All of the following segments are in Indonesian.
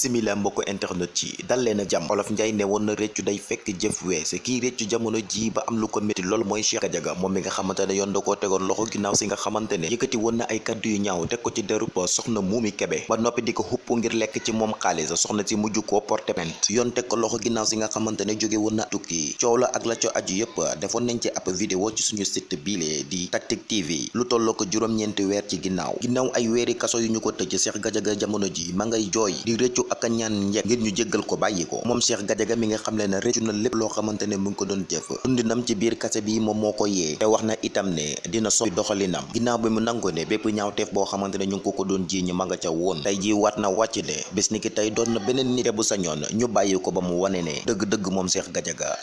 bisimila mbokk internet ci dal leen a jàmm. Olof njaay ne woon na réccu day fekk jëf wees. Kii réccu jamono ji ba am lu ko métti lool mooy Cheikh Gadiaga moom mi nga xamante ne yoon da koo tegoon loxo ginnaaw si nga xamante ne yëkkati woon na ay kaddu yu ñaaw teg ko ci derub soxna Momy Kébé ba noppi di ko xupp ngir lekk ci moom xaalis. Soxna si mujj koo porté plainte. Yoon teg ko loxo ginnaaw si nga xamante ne jóge woon na tukki. Coow la ak la co aju yëpp defoon nañ ci ab vidéo ci suñu site biile di Tactic TV lu tolloo ko juróom-ñeenti weer ci ginnaaw. Ginnaaw ay weeri kaso yu ñu ko tëj Cheikh Gadiaga jamono ji ma ngay jooy di rëccu ak ñaan njekk ngir ñu jéggal ko bàyyi ko. Moom Cheikh Gadiaga mi nga xam ne ne rëccu na lépp loo xamante mu ngi ko doon jëf. Dundinam ci biir kase bi moom moo ko yee. Te wax na itam ne dina soppi doxalinam. Ginnaaw bi mu nangoo ne bépp ñaawteef boo xamante ne ñu ko ko doon jiiñ ma nga ca woon. Tey ji waat na wàcc ne ni ki tey doon na beneen nit. Te bu sañoon ñu bàyyi ko ba mu wane ne dëgg-dëgg moom Cheikh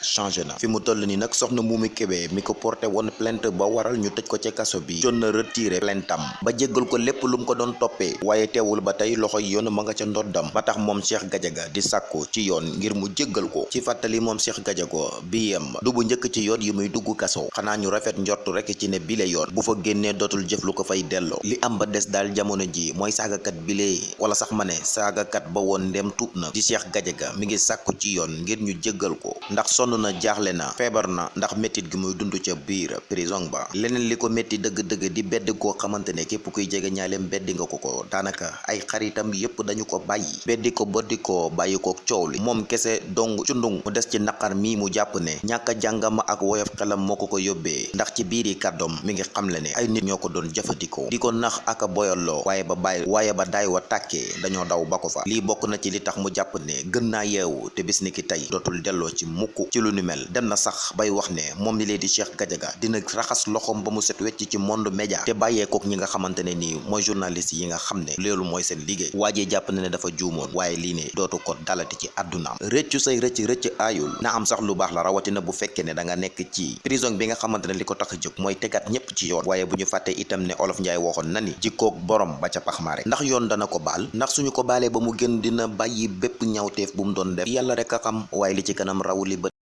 changé na. Fi mu toll ni nag soxna Momy Kébé mi ko porté woon plainte ba waral ñu tëj ko ci bi. Jot na retiré plainte am ba jéggal ko lépp lu mu ko doon toppee. Waaye teewul ba tey loxo yoon ma ca ndoddam. Ba tax moom Cheikh Gadiaga di sàkku ci yoon ngir mu jéggal ko. Ci fàttali moom Cheikh Gadiaga bi yem du bu njëkk ci yoon yi muy dugg kaso. Xanaa ñu rafet njortu rek ci ne bile yoon bu fa génnee dootul jëf lu ko fay delloo. Li am ba des daal jamono ji mooy saagakat bile wala sax ma ne saagakat ba woon ndem tuub na. Di Cheikh Gadiaga mi ngi sàkku ci yoon ngir ñu jéggal ko. Ndax sonn na jaaxle na feebar na ndax méttit gi muy dund ca biir prison ba. Leneen li ko métti dëgg-dëgg di bedd koo xamante ne képp kuy jege ñaaleem beddi nga ko ko. Daanaka ay xaritam yépp dañu ko bàyyi beddi ko boddi ko bàyyi ko coow li kese dong cundung mu des ci naqar mii mu jàpp ne. Ñàkk a jàngam ak woyof xelam moo ko yóbbee ndax ci biiri kàddoom mi ngi xamle ne. Ay nit ñoo ko doon jëfandikoo. Di nax ak a boyaloo waaye ba bàyyi waaye ba daay wa tàkkee dañoo daw ba ko fa. Lii bokk na ci li tax mu jàpp ne gën naa yeewu te bis ni ki tey dootul delloo ci mukk ci lu ni mel. Dem na sax bay wax ne moom li lee di Cheikh Gadiaga dina raxas loxoom ba mu set wecc ci monde média. Te bàyyeekook ñi nga xamante ne nii mooy journaliste yi nga xam ne loolu mooy seen ne dafa juumoon waaye lii ne dootu ko dalati ci àddunaam rëccu say rëcc rëcc aayul. Na am sax lu baax la rawatina bu fekkee ne da nga nekk ci prison bi nga xamante ne li ko tax a jóg mooy tegaat ñépp ci yoon. Waaye bu ñu itam ne olof njaay waxoon na ni borom ba ca pax ndax yoon dana ko baal? Ndax suñu ko baalee ba mu gën dina bàyyi bépp ñawteef bu mu doon def? Yàlla rek xam waaye li ci kanam bët